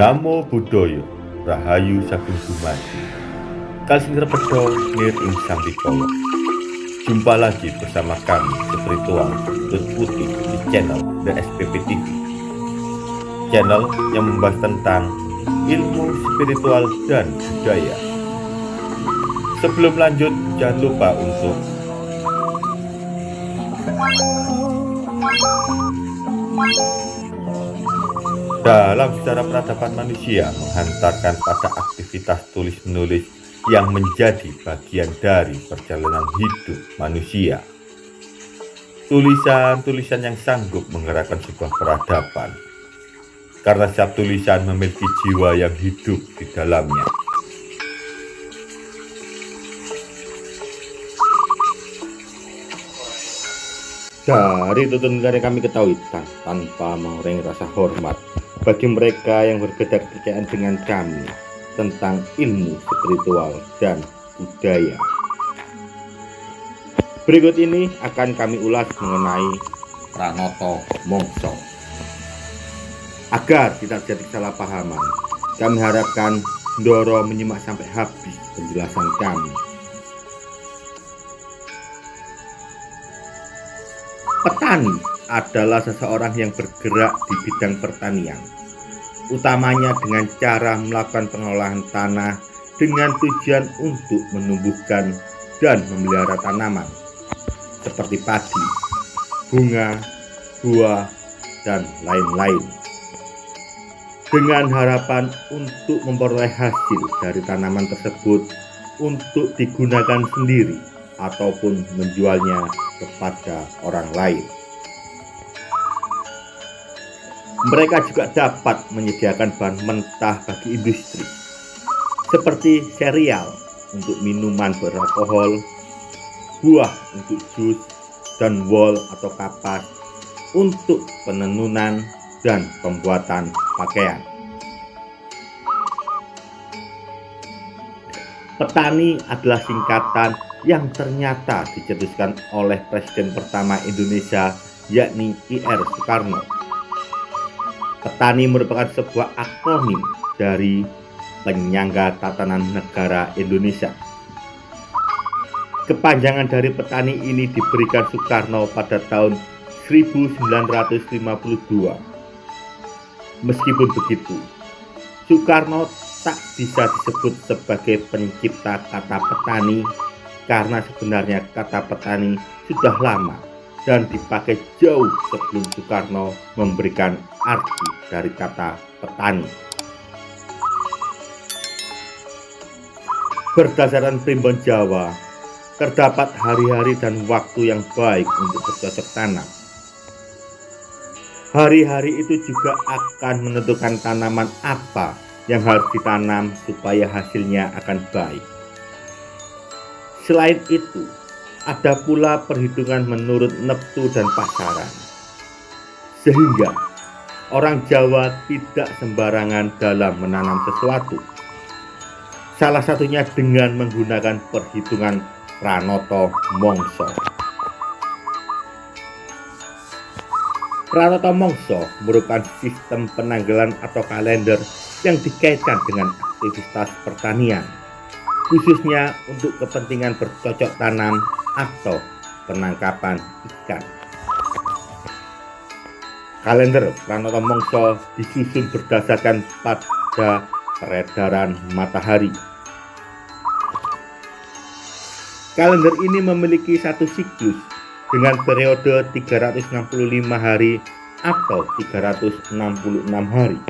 Namo Buddhaya Rahayu Sagung Dumadi. Kalsing Repedo Nir Ing Sambikolo. Jumpa lagi bersama kami Spiritual Tut Putih di channel The SPP TV Channel yang membahas tentang ilmu spiritual dan budaya. Sebelum lanjut jangan lupa untuk dalam sejarah peradaban manusia menghantarkan pada aktivitas tulis-menulis yang menjadi bagian dari perjalanan hidup manusia. Tulisan-tulisan yang sanggup menggerakkan sebuah peradaban, karena setiap tulisan memiliki jiwa yang hidup di dalamnya. Dari tuntunan yang kami ketahui tan tanpa mengurangi rasa hormat bagi mereka yang berbeda kepercayaan dengan kami tentang ilmu spiritual dan budaya. Berikut ini akan kami ulas mengenai Pranoto Mongso. Agar tidak terjadi kesalahpahaman, kami harapkan Ndoro menyimak sampai habis penjelasan kami. Petani adalah seseorang yang bergerak di bidang pertanian, utamanya dengan cara melakukan pengolahan tanah dengan tujuan untuk menumbuhkan dan memelihara tanaman seperti padi, bunga, buah, dan lain-lain. Dengan harapan untuk memperoleh hasil dari tanaman tersebut untuk digunakan sendiri ataupun menjualnya kepada orang lain. Mereka juga dapat menyediakan bahan mentah bagi industri, seperti serial untuk minuman beralkohol, buah untuk jus, dan wol atau kapas untuk penenunan dan pembuatan pakaian. Petani adalah singkatan yang ternyata dicetuskan oleh Presiden pertama Indonesia yakni IR Soekarno. Petani merupakan sebuah akronim dari penyangga tatanan negara Indonesia. Kepanjangan dari petani ini diberikan Soekarno pada tahun 1952. Meskipun begitu, Soekarno tak bisa disebut sebagai pencipta kata petani karena sebenarnya kata petani sudah lama dan dipakai jauh sebelum Soekarno memberikan arti dari kata petani. Berdasarkan primbon Jawa, terdapat hari-hari dan waktu yang baik untuk bercocok tanam. Hari-hari itu juga akan menentukan tanaman apa yang harus ditanam supaya hasilnya akan baik. Selain itu, ada pula perhitungan menurut neptu dan pasaran. Sehingga orang Jawa tidak sembarangan dalam menanam sesuatu. Salah satunya dengan menggunakan perhitungan Pranoto Mongso. Pranoto Mongso merupakan sistem penanggalan atau kalender yang dikaitkan dengan aktivitas pertanian khususnya untuk kepentingan bercocok tanam atau penangkapan ikan. Kalender Pranoto Mongso disusun berdasarkan pada peredaran matahari. Kalender ini memiliki satu siklus dengan periode 365 hari atau 366 hari.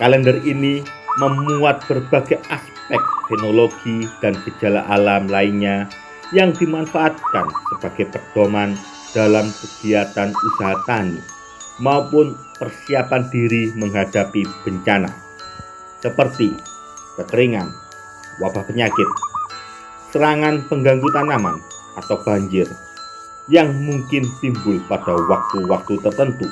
Kalender ini memuat berbagai aspek fenologi dan gejala alam lainnya yang dimanfaatkan sebagai pedoman dalam kegiatan usaha tani maupun persiapan diri menghadapi bencana seperti kekeringan, wabah penyakit, serangan pengganggu tanaman atau banjir yang mungkin timbul pada waktu-waktu tertentu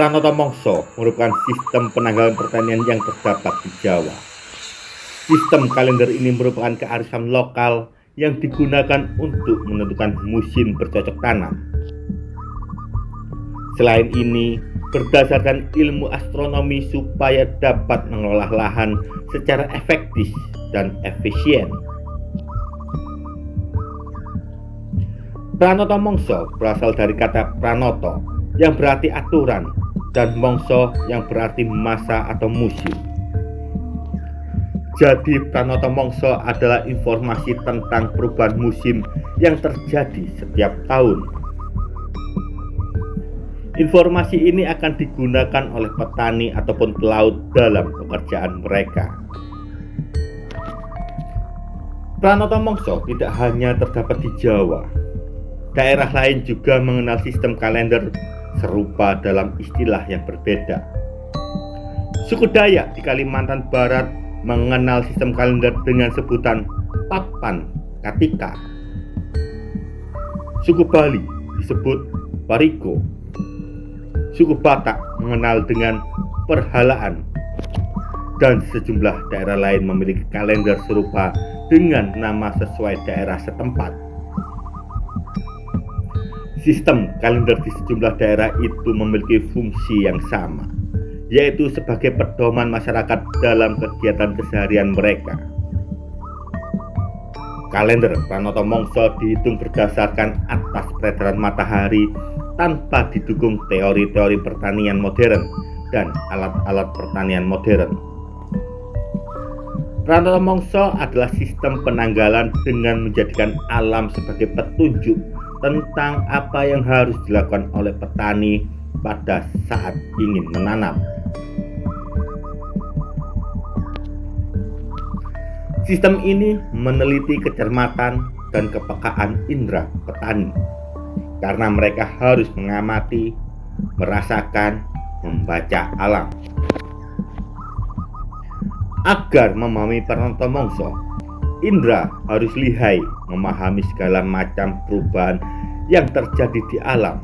Pranoto Mongso merupakan sistem penanggalan pertanian yang terdapat di Jawa. Sistem kalender ini merupakan kearifan lokal yang digunakan untuk menentukan musim bercocok tanam. Selain ini, berdasarkan ilmu astronomi supaya dapat mengolah lahan secara efektif dan efisien. Pranoto Mongso berasal dari kata pranoto yang berarti aturan dan mongso yang berarti masa atau musim. Jadi Pranoto Mongso adalah informasi tentang perubahan musim yang terjadi setiap tahun. Informasi ini akan digunakan oleh petani ataupun pelaut dalam pekerjaan mereka. Pranoto Mongso tidak hanya terdapat di Jawa. Daerah lain juga mengenal sistem kalender serupa dalam istilah yang berbeda. Suku Dayak di Kalimantan Barat mengenal sistem kalender dengan sebutan Papan Katika. Suku Bali disebut Pariko. Suku Batak mengenal dengan perhalaan dan sejumlah daerah lain memiliki kalender serupa dengan nama sesuai daerah setempat. Sistem kalender di sejumlah daerah itu memiliki fungsi yang sama yaitu sebagai pedoman masyarakat dalam kegiatan keseharian mereka. Kalender Pranoto Mongso dihitung berdasarkan atas peredaran matahari tanpa didukung teori-teori pertanian modern dan alat-alat pertanian modern. Pranoto Mongso adalah sistem penanggalan dengan menjadikan alam sebagai petunjuk tentang apa yang harus dilakukan oleh petani pada saat ingin menanam. Sistem ini meneliti kecermatan dan kepekaan indera petani karena mereka harus mengamati, merasakan, membaca alam. Agar memahami penonton mongso, Indra harus lihai memahami segala macam perubahan yang terjadi di alam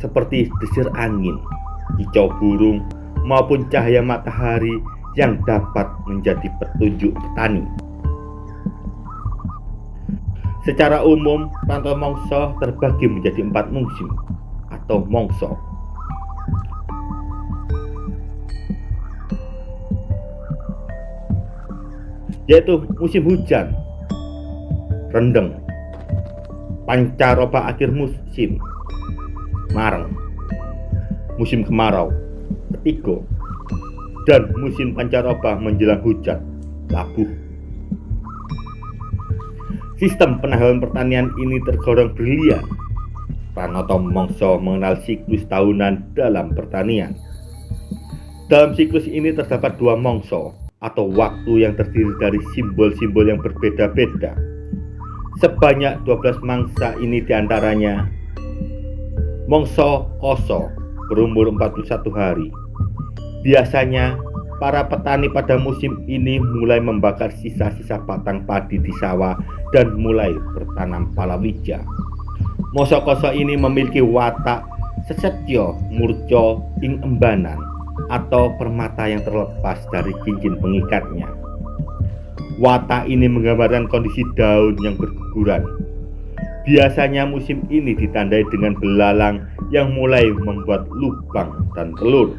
seperti desir angin, kicau burung, maupun cahaya matahari yang dapat menjadi petunjuk petani. Secara umum, pantau mongso terbagi menjadi empat musim atau mongso. Yaitu musim hujan, rendeng, pancaroba akhir musim, mareng, musim kemarau, ketiga, dan musim pancaroba menjelang hujan, labuh. Sistem penanggalan pertanian ini tergolong brilian. Pranoto Mongso mengenal siklus tahunan dalam pertanian. Dalam siklus ini terdapat dua mongso atau waktu yang terdiri dari simbol-simbol yang berbeda-beda. Sebanyak 12 mangsa ini di antaranya Mongso Koso berumur 41 hari Biasanya, para petani pada musim ini mulai membakar sisa-sisa batang padi di sawah dan mulai bertanam palawija. Mosokoso ini memiliki watak sesetyo murco ing embanan atau permata yang terlepas dari cincin pengikatnya. Watak ini menggambarkan kondisi daun yang berguguran. Biasanya musim ini ditandai dengan belalang yang mulai membuat lubang dan telur.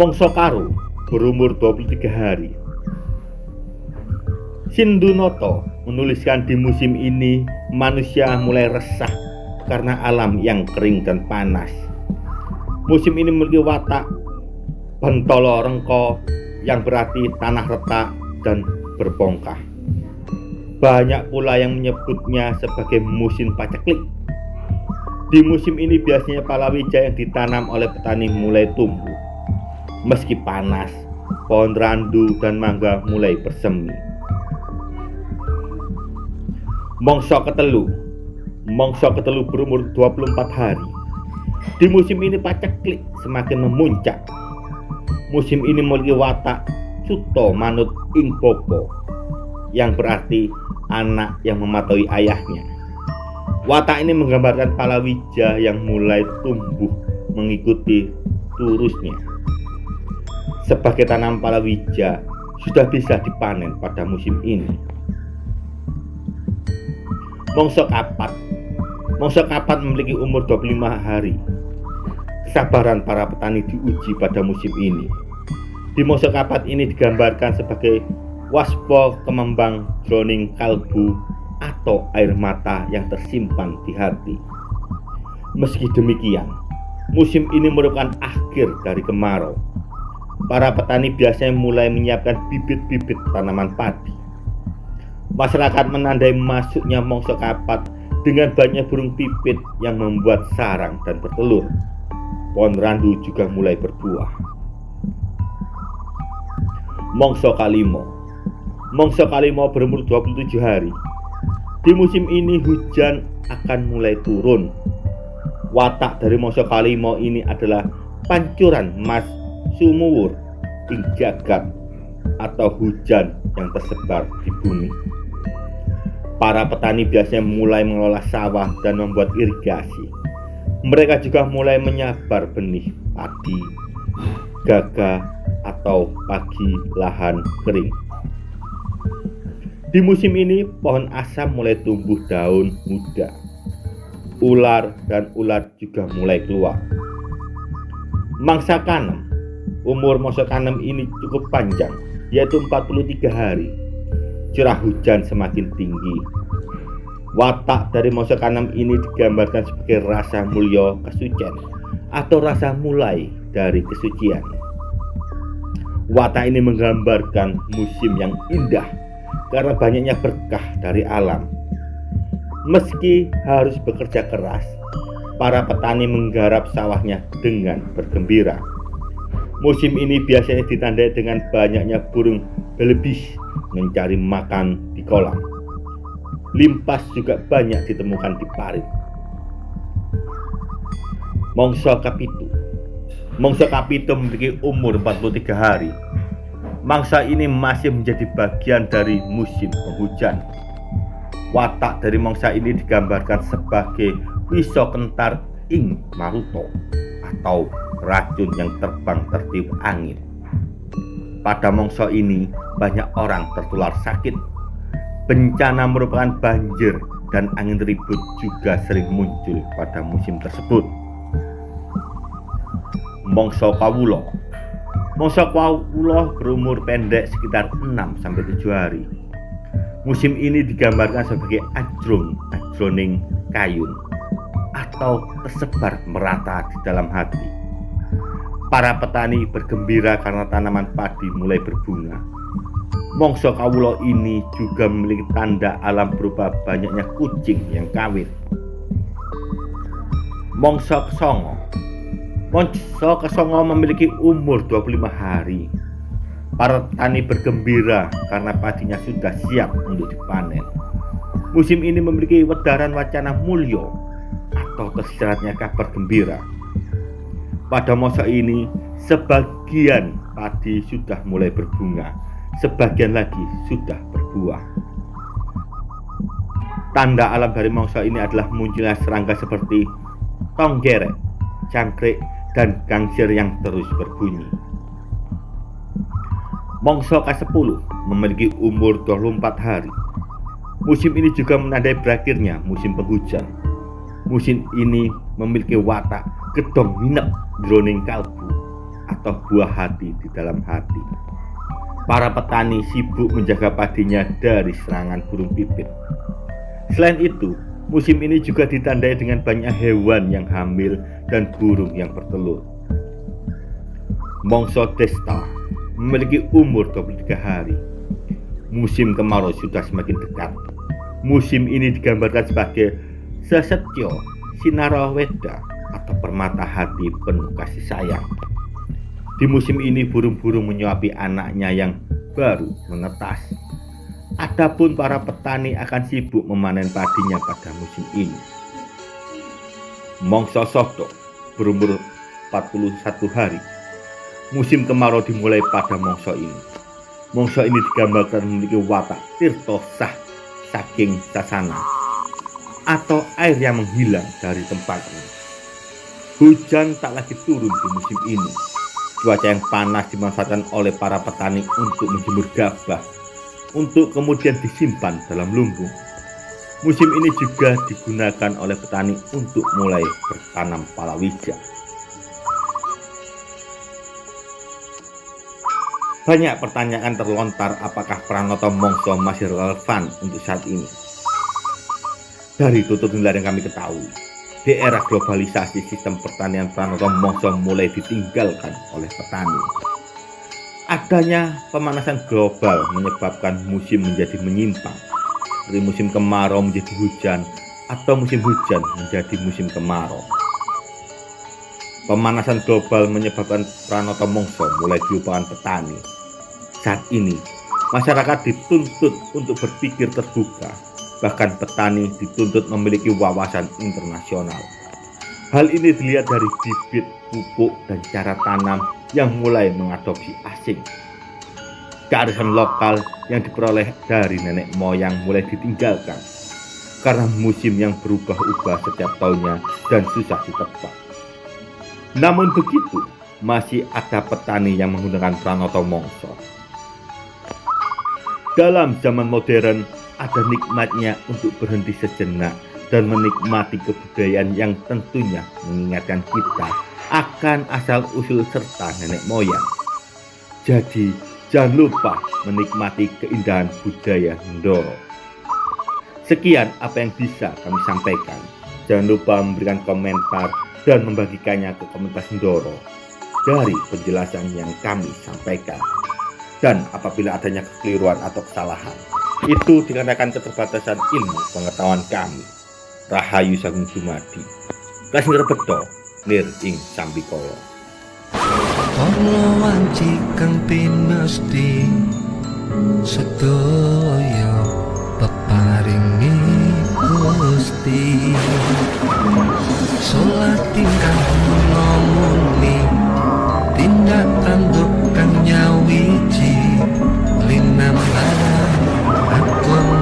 Mongso Karo berumur 23 hari. Sindunoto menuliskan di musim ini manusia mulai resah karena alam yang kering dan panas. Musim ini memiliki watak bentolo rengko yang berarti tanah retak dan berbongkah. Banyak pula yang menyebutnya sebagai musim paceklik. Di musim ini biasanya palawija yang ditanam oleh petani mulai tumbuh Meski panas, pohon randu dan mangga mulai bersemi. Mongso ketelu Mongso ketelu berumur 24 hari. Di musim ini paceklik semakin memuncak. Musim ini memiliki watak Suto Manut Ing Popo yang berarti anak yang mematuhi ayahnya. Watak ini menggambarkan palawija yang mulai tumbuh mengikuti turusnya sebagai tanam palawija sudah bisa dipanen pada musim ini. Mongso kapat Mongso kapat memiliki umur 25 hari. Kesabaran para petani diuji pada musim ini. Di mongso kapat ini digambarkan sebagai waspo kemembang droning kalbu atau air mata yang tersimpan di hati. Meski demikian, musim ini merupakan akhir dari kemarau. Para petani biasanya mulai menyiapkan bibit-bibit tanaman padi. Masyarakat menandai masuknya mongso kapat dengan banyak burung pipit yang membuat sarang dan bertelur. Pohon randu juga mulai berbuah. Mongso Kalimo Mongso Kalimo berumur 27 hari. Di musim ini hujan akan mulai turun. Watak dari Mongso Kalimo ini adalah pancuran mas sumuwur ing jagat atau hujan yang tersebar di bumi. Para petani biasanya mulai mengelola sawah dan membuat irigasi. Mereka juga mulai menyabar benih padi, gagah, atau pagi lahan kering. Di musim ini, pohon asam mulai tumbuh daun muda. Ular dan ulat juga mulai keluar. Mangsa kanem, umur masa kanem ini cukup panjang, yaitu 43 hari curah hujan semakin tinggi. Watak dari masa kanem ini digambarkan sebagai rasa mulia kesucian atau rasa mulai dari kesucian. Watak ini menggambarkan musim yang indah karena banyaknya berkah dari alam. Meski harus bekerja keras, para petani menggarap sawahnya dengan bergembira. Musim ini biasanya ditandai dengan banyaknya burung belebih mencari makan di kolam. Limpas juga banyak ditemukan di parit. Mongso Kapitu Mongso Kapitu memiliki umur 43 hari. Mangsa ini masih menjadi bagian dari musim penghujan. Watak dari mangsa ini digambarkan sebagai pisau kentar ing maruto atau racun yang terbang tertiup angin. Pada mongso ini banyak orang tertular sakit. Bencana merupakan banjir dan angin ribut juga sering muncul pada musim tersebut. Mongso Kawulo Mongso Kawulo berumur pendek sekitar 6 sampai 7 hari. Musim ini digambarkan sebagai ajrung, ajroning kayun atau tersebar merata di dalam hati. Para petani bergembira karena tanaman padi mulai berbunga. Mongso kawulo ini juga memiliki tanda alam berupa banyaknya kucing yang kawin. Mongso kesongo Mongso kesongo memiliki umur 25 hari. Para petani bergembira karena padinya sudah siap untuk dipanen. Musim ini memiliki wedaran wacana mulio atau tersiratnya kabar gembira. Pada masa ini, sebagian padi sudah mulai berbunga, sebagian lagi sudah berbuah. Tanda alam dari mangsa ini adalah munculnya serangga seperti tonggerek, cangkrik, dan gangsir yang terus berbunyi. Mongso ke-10 memiliki umur 24 hari. Musim ini juga menandai berakhirnya musim penghujan musim ini memiliki watak gedong minep droning kalbu atau buah hati di dalam hati. Para petani sibuk menjaga padinya dari serangan burung pipit. Selain itu, musim ini juga ditandai dengan banyak hewan yang hamil dan burung yang bertelur. Mongso Desta memiliki umur 23 hari. Musim kemarau sudah semakin dekat. Musim ini digambarkan sebagai Sesetyo Sinaraweda atau permata hati penuh kasih sayang. Di musim ini burung-burung menyuapi anaknya yang baru menetas. Adapun para petani akan sibuk memanen padinya pada musim ini. Mongso Soto berumur 41 hari. Musim kemarau dimulai pada mongso ini. Mongso ini digambarkan memiliki watak tirto sah saking sasana atau air yang menghilang dari tempatnya. Hujan tak lagi turun di musim ini. Cuaca yang panas dimanfaatkan oleh para petani untuk menjemur gabah, untuk kemudian disimpan dalam lumbung. Musim ini juga digunakan oleh petani untuk mulai bertanam palawija. Banyak pertanyaan terlontar apakah Pranoto Mongso masih relevan untuk saat ini. Dari tutup nilai yang kami ketahui, di era globalisasi sistem pertanian Pranoto Mongso mulai ditinggalkan oleh petani. Adanya pemanasan global menyebabkan musim menjadi menyimpang seperti musim kemarau menjadi hujan atau musim hujan menjadi musim kemarau. Pemanasan global menyebabkan pranoto mongso mulai dilupakan petani. Saat ini, masyarakat dituntut untuk berpikir terbuka, bahkan petani dituntut memiliki wawasan internasional. Hal ini dilihat dari bibit, pupuk, dan cara tanam yang mulai mengadopsi asing kearifan lokal yang diperoleh dari nenek moyang mulai ditinggalkan karena musim yang berubah-ubah setiap tahunnya dan susah ditebak. Namun begitu, masih ada petani yang menggunakan pranoto mongso. Dalam zaman modern, ada nikmatnya untuk berhenti sejenak dan menikmati kebudayaan yang tentunya mengingatkan kita akan asal-usul serta nenek moyang. Jadi, Jangan lupa menikmati keindahan budaya Ndoro. Sekian apa yang bisa kami sampaikan. Jangan lupa memberikan komentar dan membagikannya ke komunitas Ndoro dari penjelasan yang kami sampaikan. Dan apabila adanya kekeliruan atau kesalahan, itu dikarenakan keterbatasan ilmu pengetahuan kami. Rahayu Sagung Jumadi. Kasih beto, nir ing sambikolo. Ana wanci kang pinesti sedaya peparingi Gusti Salat tingkah ngomongni tindak tanduk kang nyawi bilmem neden Aklım